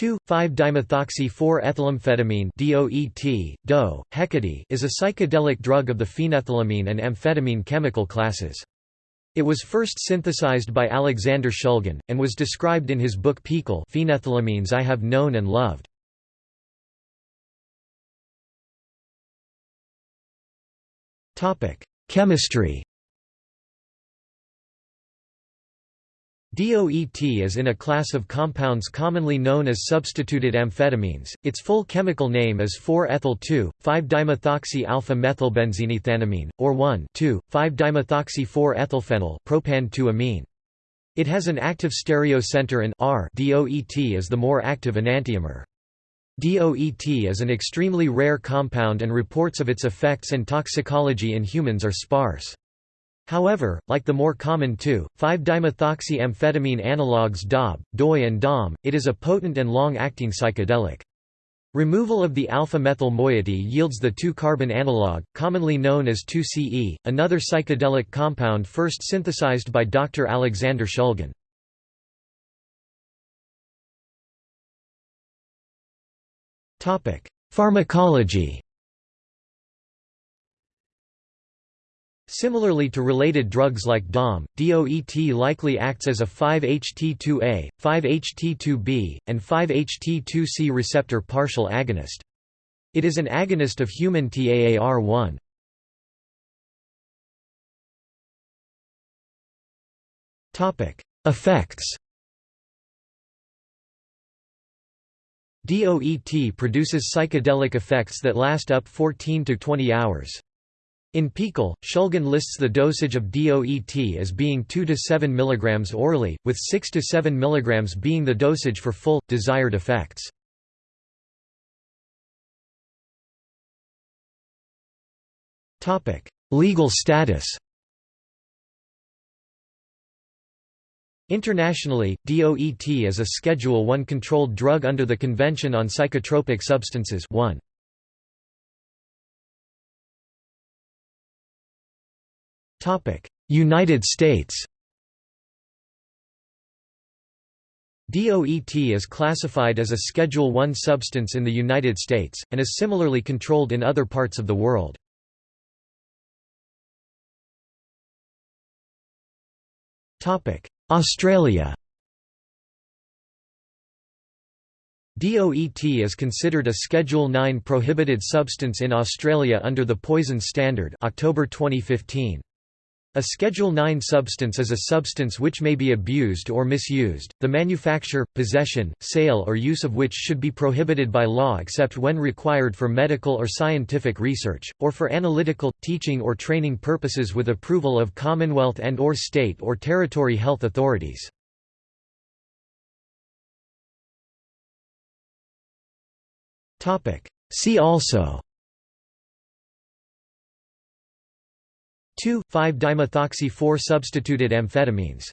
2,5-dimethoxy-4-ethylamphetamine DOET, DO, Hecate is a psychedelic drug of the phenethylamine and amphetamine chemical classes. It was first synthesized by Alexander Shulgin, and was described in his book PiHKAL Phenethylamines I Have Known and Loved. Chemistry DOET is in a class of compounds commonly known as substituted amphetamines. Its full chemical name is 4-ethyl-2,5-dimethoxy-alpha-methylbenzeneethanamine, or 1,2,5-dimethoxy-4-ethylphenyl propan-2-amine. It has an active stereocenter and R DOET is the more active enantiomer. DOET is an extremely rare compound and reports of its effects and toxicology in humans are sparse. However, like the more common 2,5-dimethoxy-amphetamine analogues DOB, DOI and DOM, it is a potent and long-acting psychedelic. Removal of the alpha-methyl moiety yields the 2-carbon analog, commonly known as 2-CE, another psychedelic compound first synthesized by Dr. Alexander Shulgin. Pharmacology Similarly to related drugs like DOM, DOET likely acts as a 5-HT2A, 5-HT2B, and 5-HT2C receptor partial agonist. It is an agonist of human TAAR1. Effects DOET produces psychedelic effects that last up 14 to 20 hours. In PiHKAL, Shulgin lists the dosage of DOET as being 2 to 7 mg orally, with 6 to 7 mg being the dosage for full, desired effects. Legal status Internationally, DOET is a Schedule I controlled drug under the Convention on Psychotropic Substances 1. United States DOET is classified as a Schedule I substance in the United States, and is similarly controlled in other parts of the world. Australia DOET is considered a Schedule 9 prohibited substance in Australia under the Poison Standard October 2015. A Schedule 9 substance is a substance which may be abused or misused, the manufacture, possession, sale or use of which should be prohibited by law except when required for medical or scientific research, or for analytical, teaching or training purposes with approval of Commonwealth and or state or territory health authorities. See also 2,5-dimethoxy-4 substituted amphetamines